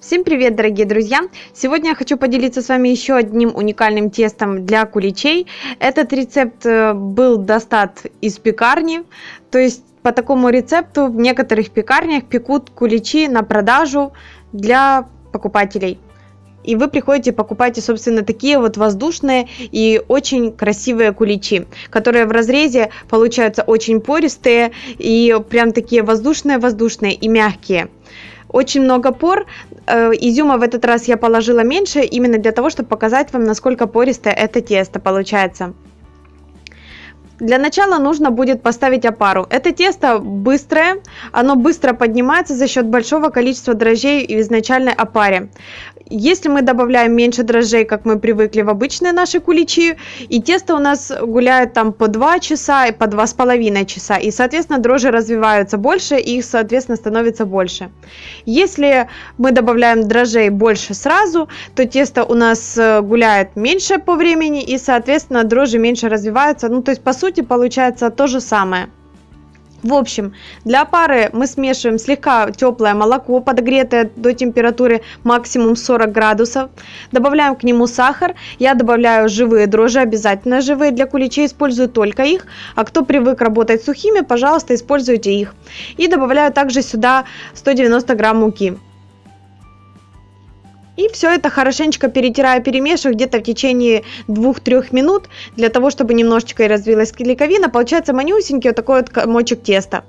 Всем привет, дорогие друзья! Сегодня я хочу поделиться с вами еще одним уникальным тестом для куличей. Этот рецепт э, был достат из пекарни, то есть по такому рецепту в некоторых пекарнях пекут куличи на продажу для покупателей. И вы приходите, покупаете, собственно, такие вот воздушные и очень красивые куличи, которые в разрезе получаются очень пористые и прям такие воздушные-воздушные и мягкие. Очень много пор. Э, изюма в этот раз я положила меньше, именно для того, чтобы показать вам, насколько пористое это тесто получается. Для начала нужно будет поставить опару. Это тесто быстрое, оно быстро поднимается за счет большого количества дрожжей в изначальной опаре. Если мы добавляем меньше дрожжей, как мы привыкли в обычные наши куличи, и тесто у нас гуляет там по 2 часа и по 2,5 часа, и, соответственно, дрожжи развиваются больше, и их, соответственно, становится больше. Если мы добавляем дрожжей больше сразу, то тесто у нас э, гуляет меньше по времени, и, соответственно, дрожжи меньше развиваются. Ну, то есть, по сути, получается то же самое. В общем, для пары мы смешиваем слегка теплое молоко, подогретое до температуры максимум 40 градусов. Добавляем к нему сахар. Я добавляю живые дрожжи, обязательно живые. Для куличей использую только их. А кто привык работать сухими, пожалуйста, используйте их. И добавляю также сюда 190 грамм муки. И все это хорошенечко перетираю, перемешиваю где-то в течение 2-3 минут, для того, чтобы немножечко и развилась клейковина. Получается манюсенький вот такой вот комочек теста.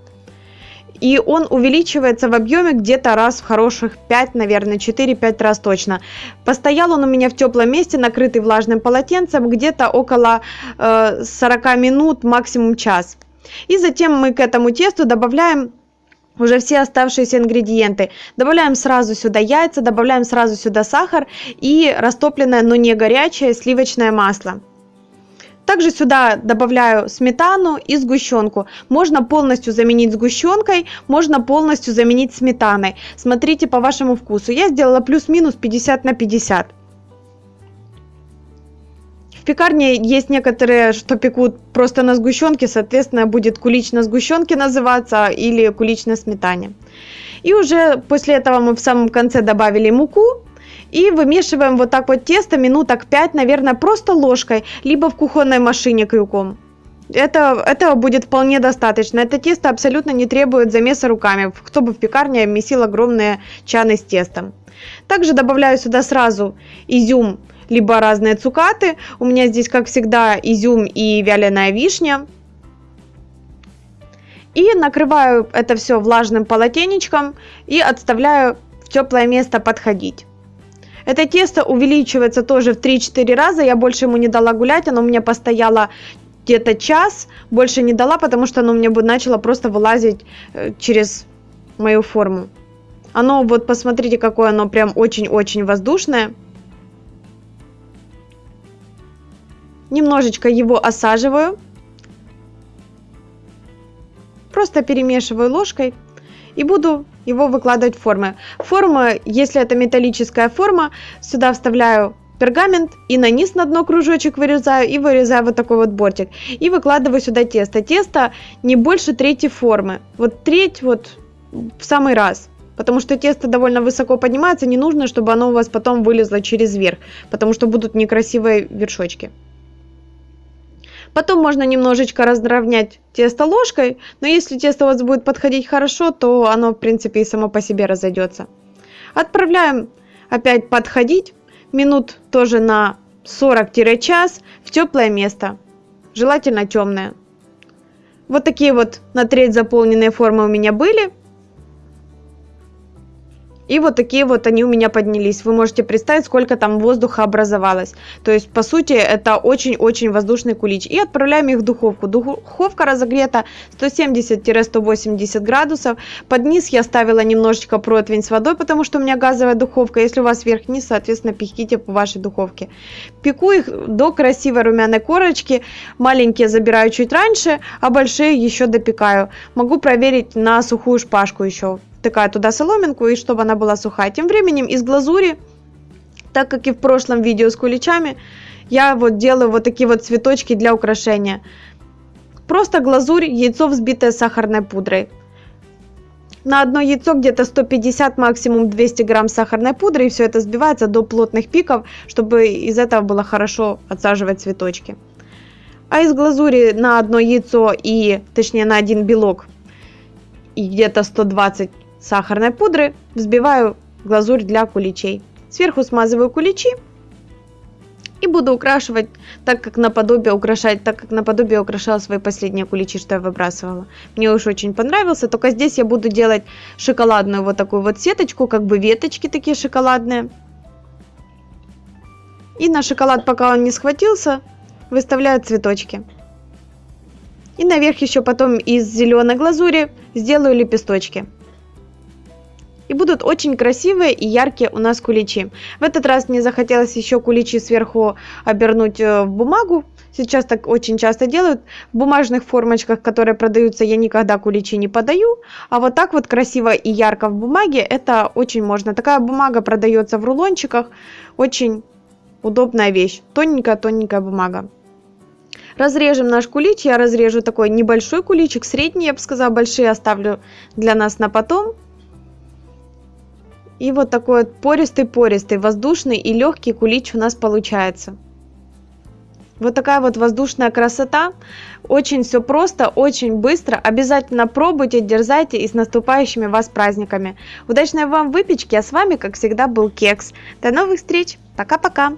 И он увеличивается в объеме где-то раз в хороших 5, наверное, 4-5 раз точно. Постоял он у меня в теплом месте, накрытый влажным полотенцем, где-то около э, 40 минут, максимум час. И затем мы к этому тесту добавляем уже все оставшиеся ингредиенты. Добавляем сразу сюда яйца, добавляем сразу сюда сахар и растопленное, но не горячее сливочное масло. Также сюда добавляю сметану и сгущенку. Можно полностью заменить сгущенкой, можно полностью заменить сметаной. Смотрите по вашему вкусу. Я сделала плюс-минус 50 на 50. В пекарне есть некоторые, что пекут просто на сгущенке, соответственно, будет кулич на сгущенке называться или кулич на сметане. И уже после этого мы в самом конце добавили муку, и вымешиваем вот так вот тесто минуток 5, наверное, просто ложкой, либо в кухонной машине крюком. Это, этого будет вполне достаточно. Это тесто абсолютно не требует замеса руками. Кто бы в пекарне месил огромные чаны с тестом. Также добавляю сюда сразу изюм либо разные цукаты. У меня здесь, как всегда, изюм и вяленая вишня. И накрываю это все влажным полотенечком и отставляю в теплое место подходить. Это тесто увеличивается тоже в 3-4 раза. Я больше ему не дала гулять. Оно у меня постояло где-то час. Больше не дала, потому что оно у меня начало просто вылазить э, через мою форму. Оно, вот посмотрите, какое оно прям очень-очень воздушное. Немножечко его осаживаю. Просто перемешиваю ложкой и буду его выкладывать в формы. Форма, если это металлическая форма, сюда вставляю пергамент и на низ на дно кружочек вырезаю и вырезаю вот такой вот бортик. И выкладываю сюда тесто. Тесто не больше трети формы. Вот треть вот в самый раз. Потому что тесто довольно высоко поднимается, не нужно, чтобы оно у вас потом вылезло через верх, потому что будут некрасивые вершочки. Потом можно немножечко разровнять тесто ложкой, но если тесто у вас будет подходить хорошо, то оно в принципе и само по себе разойдется. Отправляем опять подходить, минут тоже на 40-час в теплое место, желательно темное. Вот такие вот на треть заполненные формы у меня были. И вот такие вот они у меня поднялись. Вы можете представить, сколько там воздуха образовалось. То есть, по сути, это очень-очень воздушный кулич. И отправляем их в духовку. Духовка разогрета 170-180 градусов. Под низ я ставила немножечко противень с водой, потому что у меня газовая духовка. Если у вас верх-низ, соответственно, пеките по вашей духовке. Пеку их до красивой румяной корочки. Маленькие забираю чуть раньше, а большие еще допекаю. Могу проверить на сухую шпажку еще втыкаю туда соломинку, и чтобы она была сухая. Тем временем из глазури, так как и в прошлом видео с куличами, я вот делаю вот такие вот цветочки для украшения. Просто глазурь, яйцо взбитое сахарной пудрой. на одно яйцо где-то 150, максимум 200 грамм сахарной пудры, и все это сбивается до плотных пиков, чтобы из этого было хорошо отсаживать цветочки. А из глазури на одно яйцо и, точнее, на один белок и где-то 120 сахарной пудры взбиваю глазурь для куличей. Сверху смазываю куличи и буду украшивать так, как наподобие украшать, так как наподобие украшала свои последние куличи, что я выбрасывала. Мне уж очень понравился, только здесь я буду делать шоколадную вот такую вот сеточку, как бы веточки такие шоколадные. И на шоколад, пока он не схватился, выставляю цветочки. И наверх еще потом из зеленой глазури сделаю лепесточки и будут очень красивые и яркие у нас куличи. В этот раз мне захотелось еще куличи сверху обернуть э, в бумагу. Сейчас так очень часто делают. В бумажных формочках, которые продаются, я никогда куличи не подаю. А вот так вот красиво и ярко в бумаге, это очень можно. Такая бумага продается в рулончиках. Очень удобная вещь. Тоненькая-тоненькая бумага. Разрежем наш кулич. Я разрежу такой небольшой куличик, средний, я бы сказала, большие оставлю для нас на потом. И вот такой вот пористый-пористый, воздушный и легкий кулич у нас получается. Вот такая вот воздушная красота. Очень все просто, очень быстро. Обязательно пробуйте, дерзайте и с наступающими вас праздниками. Удачной вам выпечки, а с вами, как всегда, был Кекс. До новых встреч. Пока-пока.